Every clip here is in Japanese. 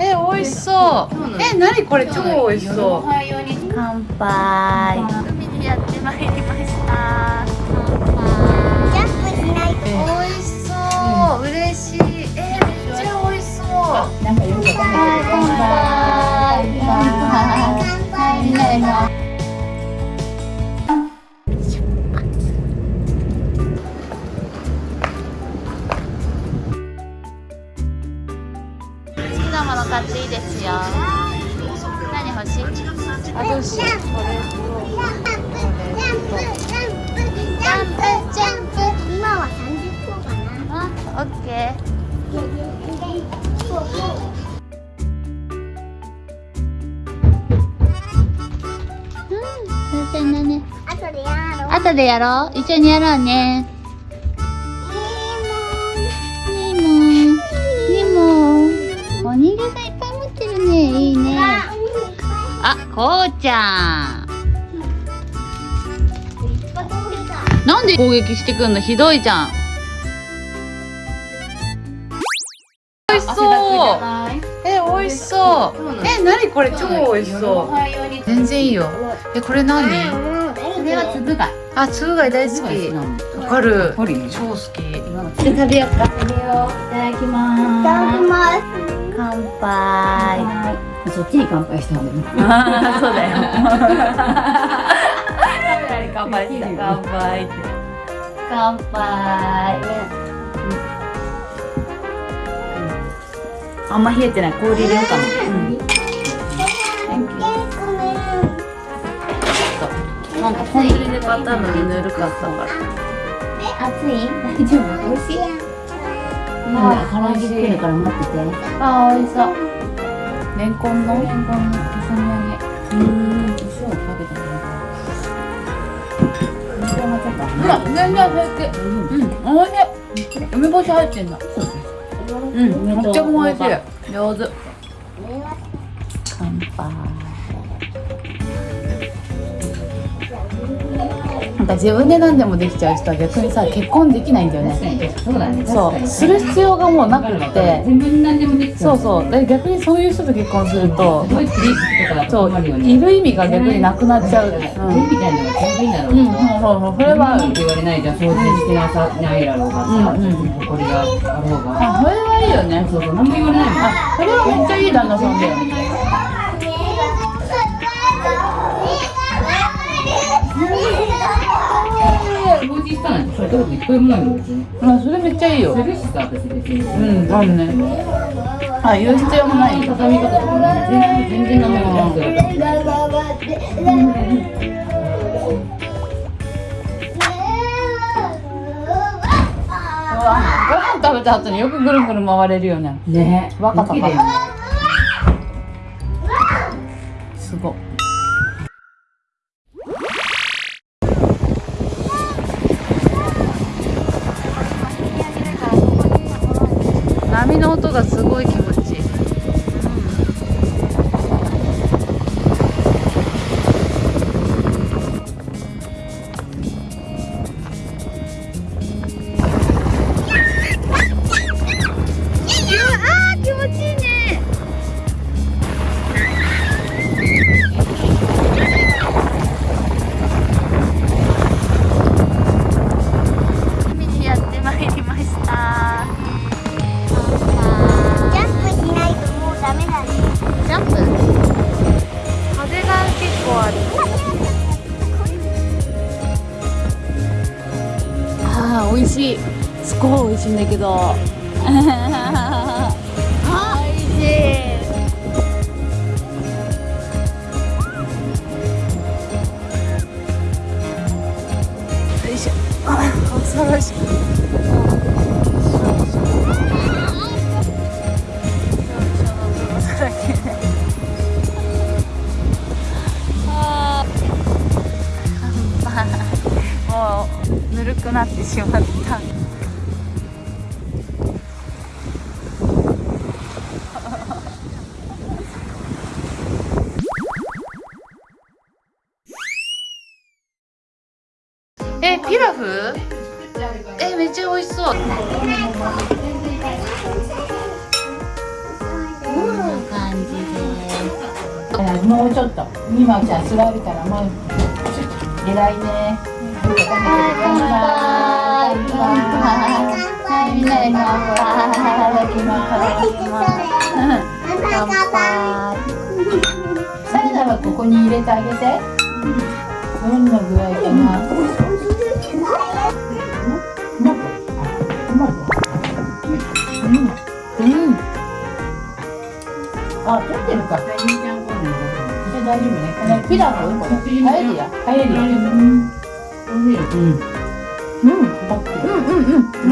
え美味しそう。え何これ？超美味しそう。乾杯海にやってまいりましたジャンプしないと。美味しそう。嬉しい。えめっちゃ美味しそう。乾杯。乾杯。みんなで買っていいですよ。何欲しい？あどうしようこれとジャンプ。ジャンプ。ジャンプジャンプジャンプ今は30個かな。あオッケーうん、先生ね。あとでやろう。後でやろう。一緒にやろうね。人形さんいっぱい持ってるね。いいね。あ、こうちゃん。なんで攻撃してくんの？ひどいじゃん。美味しそう。え、美味しそう。え、なにこれ？超美味しそう。全然いいよ。え、これ何？これは粒貝あ、つぶ貝大好き。わかる。ポリね超好き。で食べようか食べよういただきまいただきます乾杯。すそっちに乾杯した方がいい そうだよ。乾杯した。乾杯って。乾杯。あんま冷えてない氷入れようかななんか本当にで買ったのにぬるかったから。熱い？大丈夫？美味しいなんだ唐揚げ来るから待っててあー、美味しそう。レンコンの。レンコンの重ね揚げうん塩をかけてね塩がちょっとほら、全然平気。うん、美味しい。梅干し入ってんだ。うん、めっちゃ美味しい。上手。乾杯。か自分で何でもできちゃう人は逆にさ結婚できないんだよね。そうだね。そう。する必要がもうなくって。全部何でもできちゃそうそう。で逆にそういう人と結婚するとすごいクリップとかだそういる意味が逆になくなっちゃう。うん、手みたいなのが全部いいんだろううん、そうそうそう。それは。言われないじゃん。掃除してなさないだろうがさ、うんうん。ほこりがあろうが。あそれはいいよね。そうそう何も言われないもん。あそれはめっちゃいい旦那さんだよ。こと一回もないあそれめっちゃいいよ。するしさ私別にうん、あるね。あ言う必要もない。畳み方とかね全然全然ご飯食べた後によくぐるぐる回れるよね。ねバカバがすごい気持ちいい。すごい美味しいんだけど。あ美味しい。よい。しょあ恐ろしい。あーもうぬるくなってしまったえピラフ？えめっちゃ美味しそう。こん。な感ねもうちょっと。今じゃあ座るからもう偉いね。乾杯。乾杯。みんなで乾杯。いただきます乾杯。サラダはここに入れてあげてどんな具合かな。うん。うんあ取ってるか。じゃあ大丈夫ねこのピラフ？これパエリア。パエリアうん。うん。うん。うん。うん。う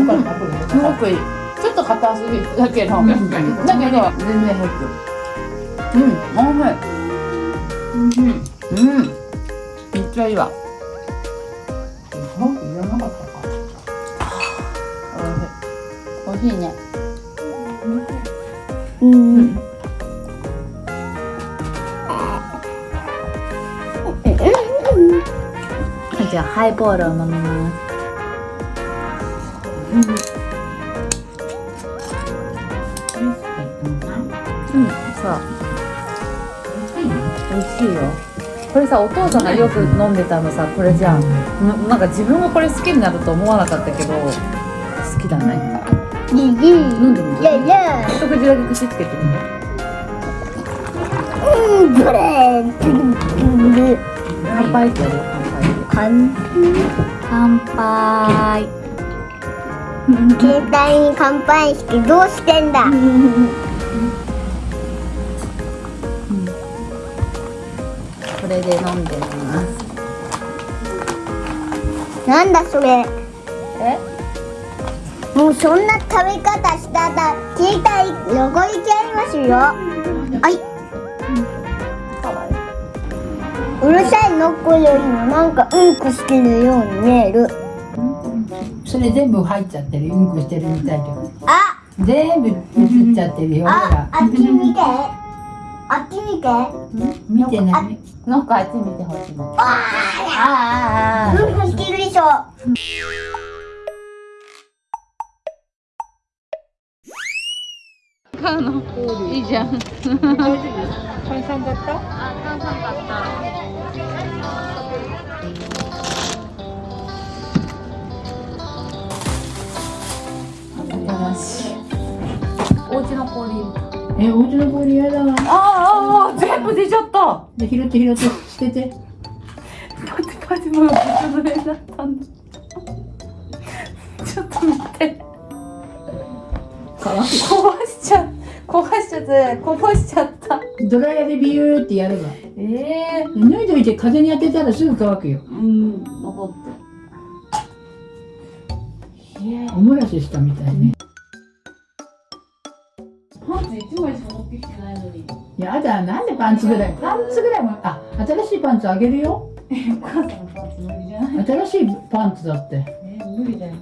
ん。すごくいいちょっと硬すぎだけどだけど全然入ってるうん。おいしいうん。めっちゃいいわ文句いらなかった。かおいしいおいしいねうん。じゃあハイボールを飲みます。うん、そう美味しいよ。これさお父さんがよく飲んでたのさこれじゃんななんか自分がこれ好きになると思わなかったけど好きだね。飲んでみるいやいや一口だけ口つけてみてうんこれ。乾杯。ってやる乾杯。乾杯。携帯に乾杯してどうしてんだ？で飲んでみます。なんだそれ？え？もうそんな食べ方したら携帯汚れちゃいますよはい。うるさいノッコよりもなんかうんこしてるように見える。それ全部入っちゃってるうんこしてるみたいであ。全部映っちゃってるよほあらあっち見てあっち見て。見てないなんかあっち見てほしいのあああうん。こしてるでしょ買うのいいじゃん。新しい。お家の氷えお家の氷嫌だ。わあああ全部出ちゃった。で拾って拾って捨てて。パチパチもう崩れだったんだちょっと待って。壊しちゃ壊しちゃってこぼしちゃった。いドライヤーでビューってやれば。ええ脱いどいて風に当てたらすぐ乾くよ。うん残っておもらししたみたいね。パンツ一枚しか持ってきてないのに。やだなんでパンツぐらいパンツぐらいもあ新しいパンツあげるよ。お母さんのパンツ無理じゃない？新しいパンツだって。え無理だよ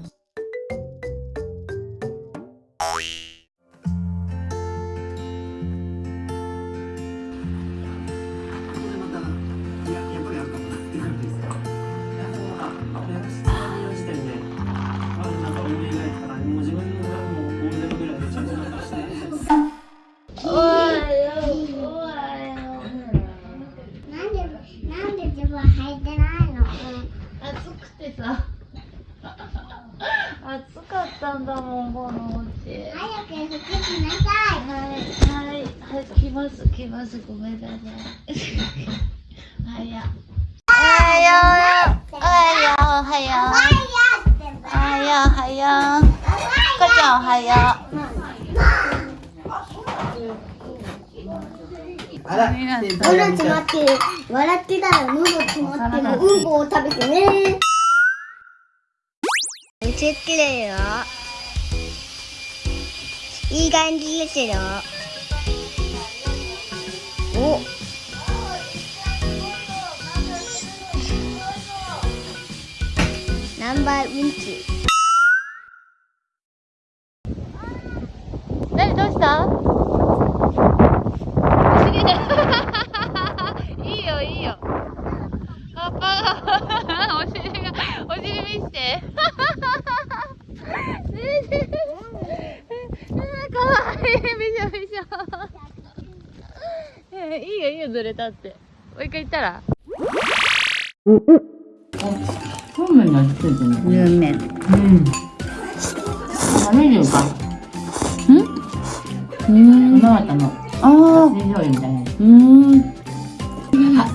ますごめんなさいはいやおはよう。おはよう。おはよう。おはよう。おはよう。かちゃんおはよあら喉詰まってる？笑ってたら喉詰まってる。うんこを食べてね。めっちゃ綺麗よ。いい感じですよお。ナンバーうんちう何どうした？不思議。でいいよいいよパパがお尻がお尻見してかわいいびしょびしょいいよいいよずれたって。もう一回言ったら。そうめんに味付いてるの？有名うん。何でか。うん。今またの。あ水醤油みたいなうん。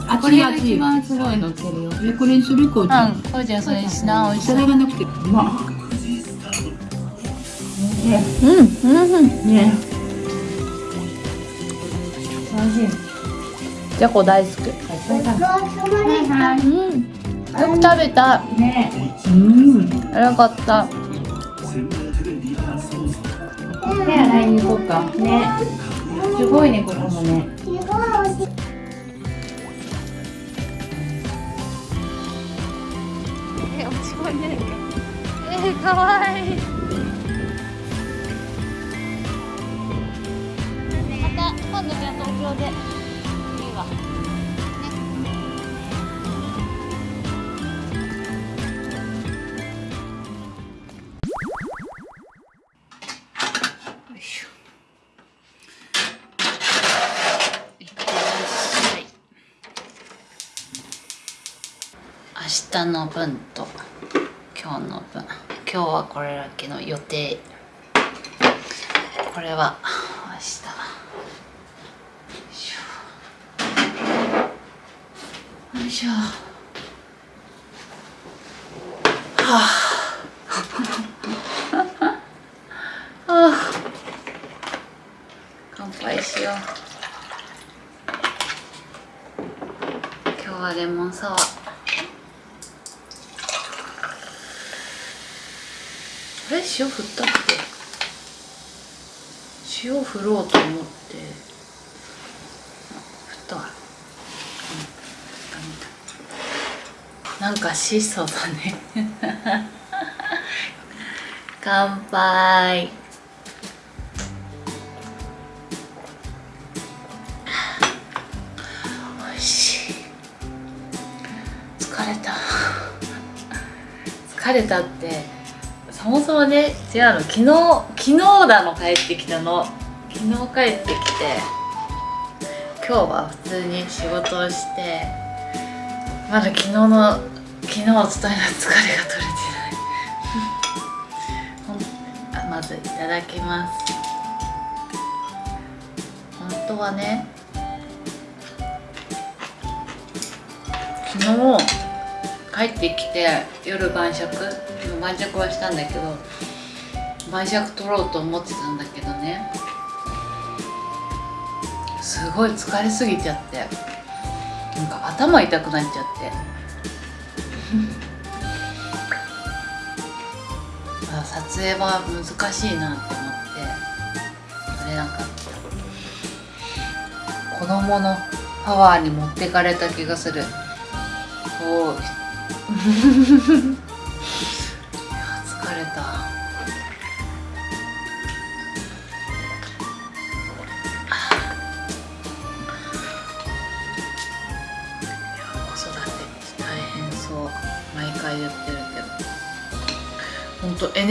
あこれが一番すごいのってるよ。えこれにするこうちゃん。うん。こうちゃんそれにしなおいしそれがなくて。うまうん。うんうんね。美味しいじゃこ大好き。よく食べた。ね。うん。よかった。手洗いに行こうか。ね。すごいねここもね。すごい美味しい。え落ち込んでるえー、かわいい。また今度じゃあ東京で日の分と今日の分。今日はこれだけの予定。これは明日。よいしょ。よいしょ。はあはあ乾杯しよう。今日はレモンサワー。あれ塩振ったっけ？塩振ろうと思って。振ったわ。うんなんか質素だ。ね。乾杯。おいしい。疲れた。疲れたって。そもそもね違うの。昨日昨日だの帰ってきたの。昨日帰ってきて今日は普通に仕事をしてまだ昨日の昨日お伝えの疲れが取れてない。まずいただきます。本当はね昨日帰ってきて夜晩酌。晩酌はしたんだけど晩酌取ろうと思ってたんだけどね。すごい疲れすぎちゃって。なんか頭痛くなっちゃって。あ撮影は難しいなって思って。あれなんか子供のパワーに持ってかれた気がする。こう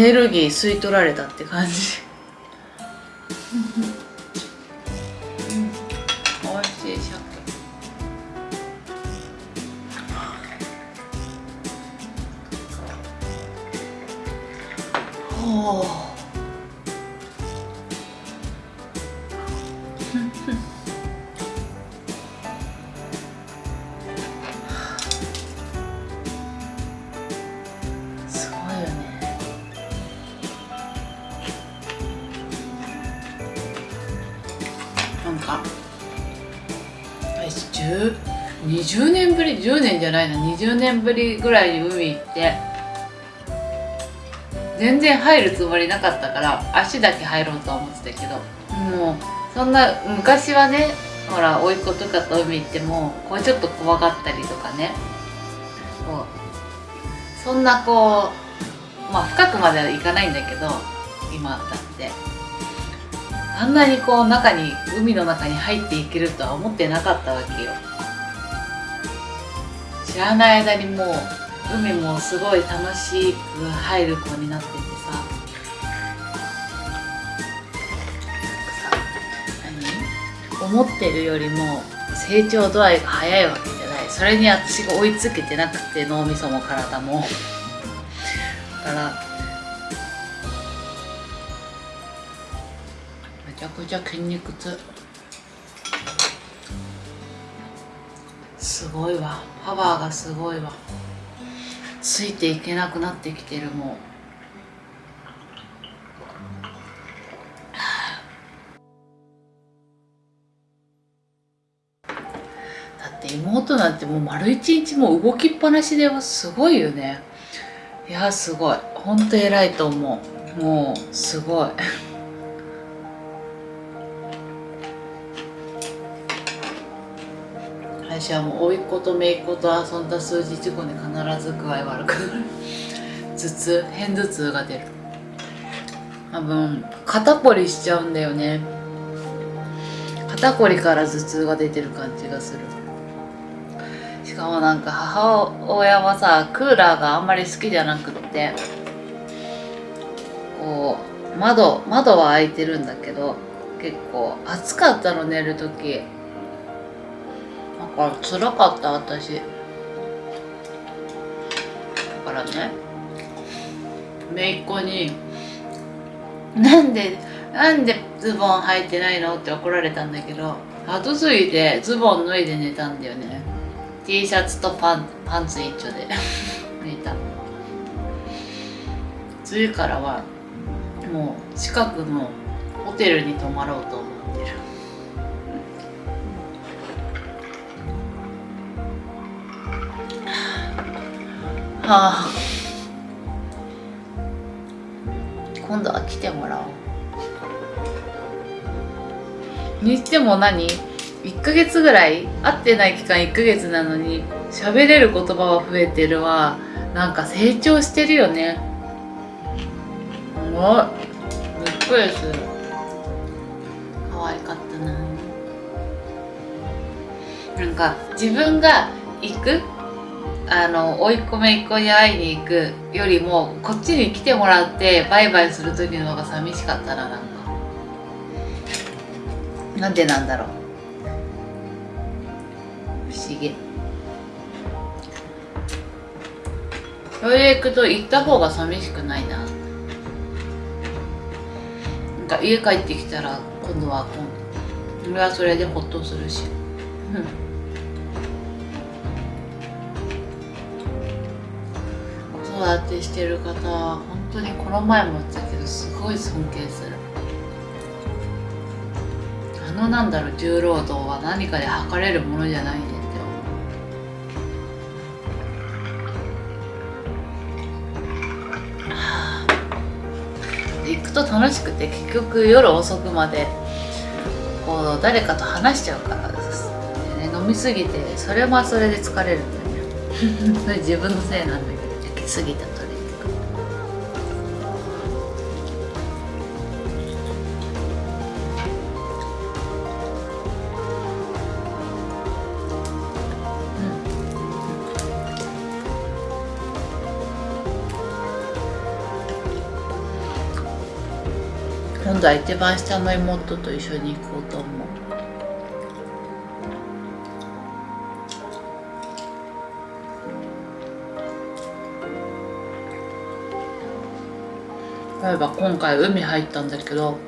ネルギー吸い取られたって感じ。うん。おいしい鮭ほう20年ぶり10年じゃないな20年ぶりぐらいに海行って全然入るつもりなかったから足だけ入ろうとは思ってたけどもうそんな昔はねほら甥っ子とかと海行ってもこうちょっと怖がったりとかね。こうそんなこうまあ深くまではいかないんだけど今だって。あんなにこう中に海の中に入っていけるとは思ってなかったわけよ。知らない間にもう海もすごい楽しく入る子になっててさ。さ何？思ってるよりも成長度合いが早いわけじゃない。それに私が追いつけてなくて脳みそも体も。だからめちゃくちゃ筋肉痛。すごいわ。パワーがすごいわ。ついていけなくなってきてるもうだって妹なんてもう丸一日も動きっぱなしですごいよね。いやすごい。ほんと偉いと思う。もうすごい。私はもう甥っ子と姪っ子と遊んだ数日後に必ず具合悪くなる。頭痛片頭痛が出る。多分肩こりしちゃうんだよね。肩こりから頭痛が出てる感じがする。しかもなんか母親はさクーラーがあんまり好きじゃなくってこう窓窓は開いてるんだけど結構暑かったの寝る時。なんか辛かった私。だからね。姪っ子に「なんで？なんでズボン履いてないの?」って怒られたんだけど後継ぎでズボン脱いで寝たんだよね。T シャツとパンパンツ一丁で。寝た。次からはもう近くのホテルに泊まろうと思ってるあ今度は来てもらおう。にしても何？1ヶ月ぐらい会ってない期間1ヶ月なのに喋れる言葉は増えてるわ。なんか成長してるよね。すごいびっくりする。可愛かったな。なんか自分が行くあの追い込めいっ子に会いに行くよりもこっちに来てもらってバイバイする時の方が寂しかったななんかなんでなんだろう。不思議。それで行くと行った方が寂しくないな。なんか家帰ってきたら今度は今度俺はそれでホッとするし。うん子育てしてる方は本当にこの前も言ったけどすごい尊敬するあのなんだろう重労働は何かで測れるものじゃないねって思うはあ行くと楽しくて結局夜遅くまでこう誰かと話しちゃうからです、ね、飲みすぎてそれはそれで疲れるんだよねそれ自分のせいなんだけど過ぎたトレーニング今度は一番下の妹と一緒に行こうと思う。例えば今回海入ったんだけど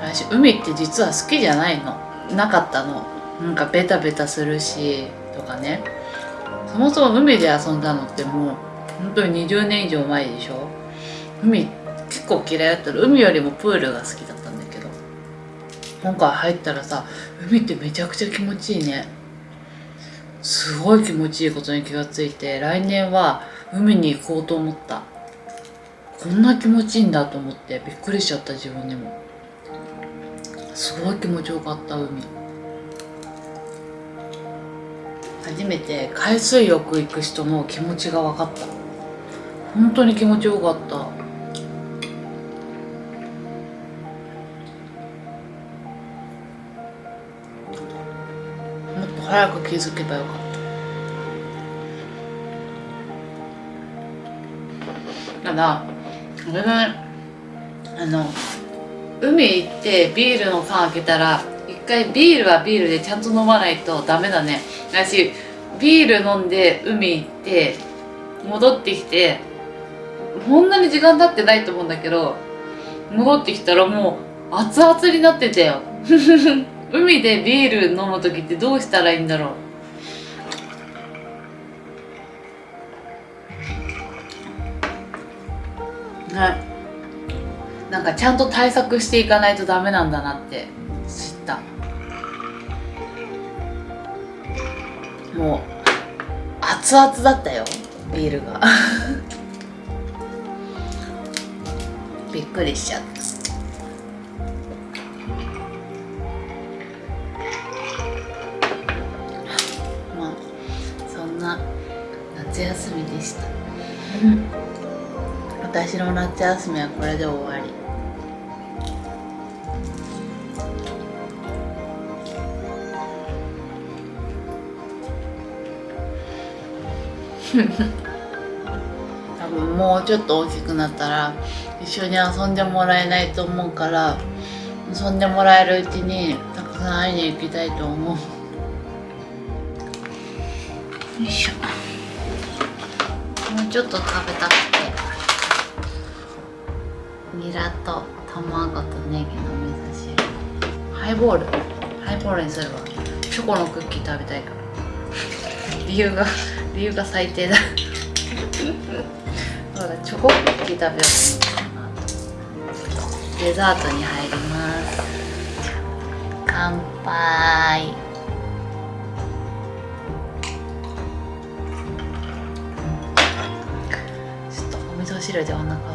私海って実は好きじゃないの。なかったの。なんかベタベタするしとかね。そもそも海で遊んだのってもう本当に20年以上前でしょ。海結構嫌いだったら海よりもプールが好きだったんだけど。今回入ったらさ海ってめちゃくちゃ気持ちいいね。すごい気持ちいいことに気がついて来年は海に行こうと思った。こんな気持ちいいんだと思ってびっくりしちゃった自分でも。すごい気持ちよかった海。初めて海水浴行く人の気持ちが分かった。本当に気持ちよかった。もっと早く気づけばよかった。ただ俺があの海行ってビールの缶開けたら一回ビールはビールでちゃんと飲まないとダメだね。私ビール飲んで海行って戻ってきてこんなに時間経ってないと思うんだけど戻ってきたらもう熱々になってたよ。海でビール飲む時ってどうしたらいいんだろう。はいなんかちゃんと対策していかないとダメなんだなって知った。もう熱々だったよビールが。びっくりしちゃった。まあそんな夏休みでした。私の夏休みはこれで終わり。多分もうちょっと大きくなったら一緒に遊んでもらえないと思うから遊んでもらえるうちにたくさん会いに行きたいと思う。よいしょ。もうちょっと食べたくて。ニラと卵とネギの味噌汁ハイボール？ハイボールにするわチョコのクッキー食べたいから。理由が 理由が最低だ。そうだチョコクッキー食べようと思ったな。デザートに入ります。乾杯。ちょっとお味噌汁でお腹